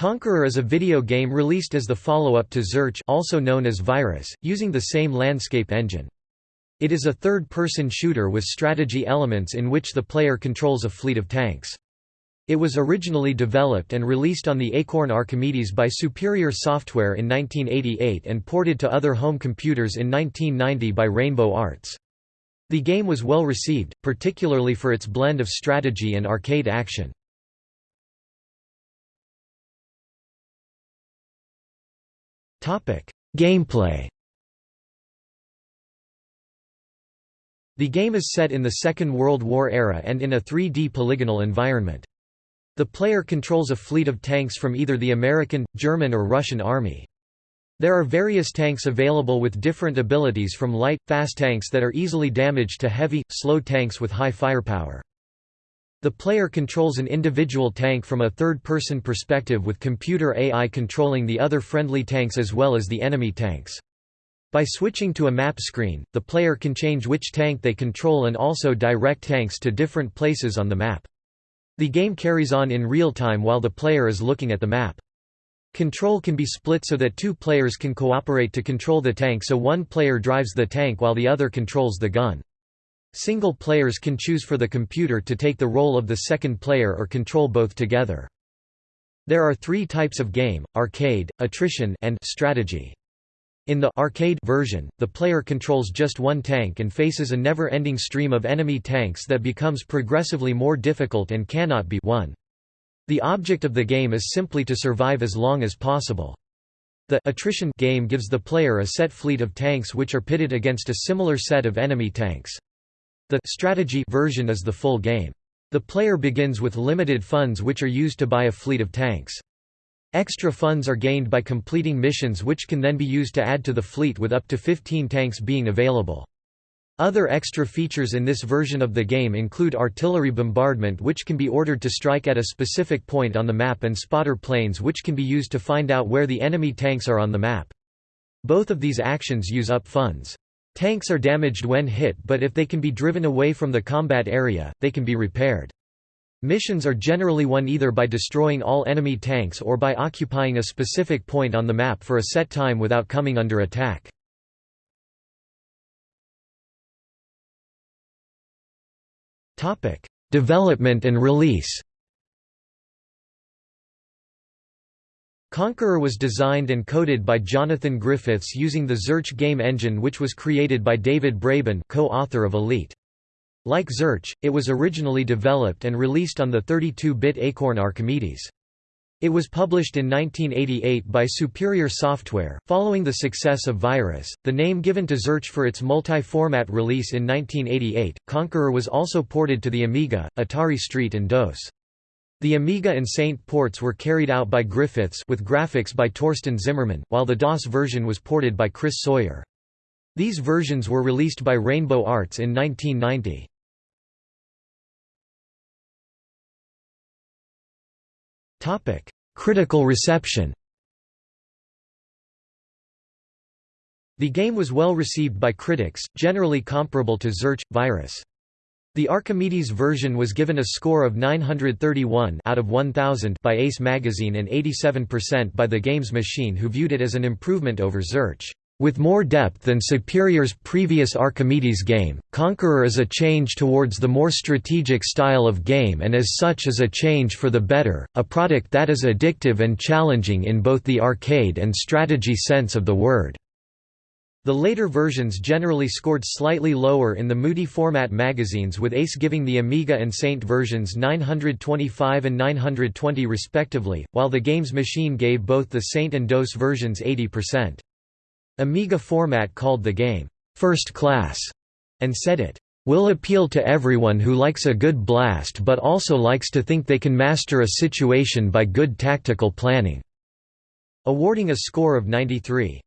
Conqueror is a video game released as the follow-up to Zarch also known as Virus, using the same landscape engine. It is a third-person shooter with strategy elements in which the player controls a fleet of tanks. It was originally developed and released on the Acorn Archimedes by Superior Software in 1988 and ported to other home computers in 1990 by Rainbow Arts. The game was well received, particularly for its blend of strategy and arcade action. Gameplay The game is set in the Second World War era and in a 3D polygonal environment. The player controls a fleet of tanks from either the American, German or Russian army. There are various tanks available with different abilities from light, fast tanks that are easily damaged to heavy, slow tanks with high firepower. The player controls an individual tank from a third-person perspective with computer AI controlling the other friendly tanks as well as the enemy tanks. By switching to a map screen, the player can change which tank they control and also direct tanks to different places on the map. The game carries on in real time while the player is looking at the map. Control can be split so that two players can cooperate to control the tank so one player drives the tank while the other controls the gun. Single players can choose for the computer to take the role of the second player or control both together. There are three types of game, arcade, attrition and strategy. In the arcade version, the player controls just one tank and faces a never-ending stream of enemy tanks that becomes progressively more difficult and cannot be won. The object of the game is simply to survive as long as possible. The attrition game gives the player a set fleet of tanks which are pitted against a similar set of enemy tanks. The strategy version is the full game. The player begins with limited funds which are used to buy a fleet of tanks. Extra funds are gained by completing missions which can then be used to add to the fleet with up to 15 tanks being available. Other extra features in this version of the game include artillery bombardment which can be ordered to strike at a specific point on the map and spotter planes which can be used to find out where the enemy tanks are on the map. Both of these actions use up funds. Tanks are damaged when hit but if they can be driven away from the combat area, they can be repaired. Missions are generally won either by destroying all enemy tanks or by occupying a specific point on the map for a set time without coming under attack. Development and release Conqueror was designed and coded by Jonathan Griffiths using the Zarch game engine which was created by David Braben co-author of Elite. Like Zarch, it was originally developed and released on the 32-bit Acorn Archimedes. It was published in 1988 by Superior Software. Following the success of Virus, the name given to Zarch for its multi-format release in 1988, Conqueror was also ported to the Amiga, Atari ST and DOS. The Amiga and ST ports were carried out by Griffiths with graphics by Torsten Zimmermann, while the DOS version was ported by Chris Sawyer. These versions were released by Rainbow Arts in 1990. Topic: Critical reception. The game was well received by critics, generally comparable to Zarch Virus. The Archimedes version was given a score of 931 out of 1000 by Ace magazine and 87% by the Games Machine who viewed it as an improvement over Zarch. With more depth than Superior's previous Archimedes game, Conqueror is a change towards the more strategic style of game and as such is a change for the better, a product that is addictive and challenging in both the arcade and strategy sense of the word. The later versions generally scored slightly lower in the multi-format magazines with Ace giving the Amiga and ST versions 925 and 920 respectively, while the Games Machine gave both the ST and DOS versions 80%. Amiga format called the game, first class, and said it will appeal to everyone who likes a good blast but also likes to think they can master a situation by good tactical planning", awarding a score of 93.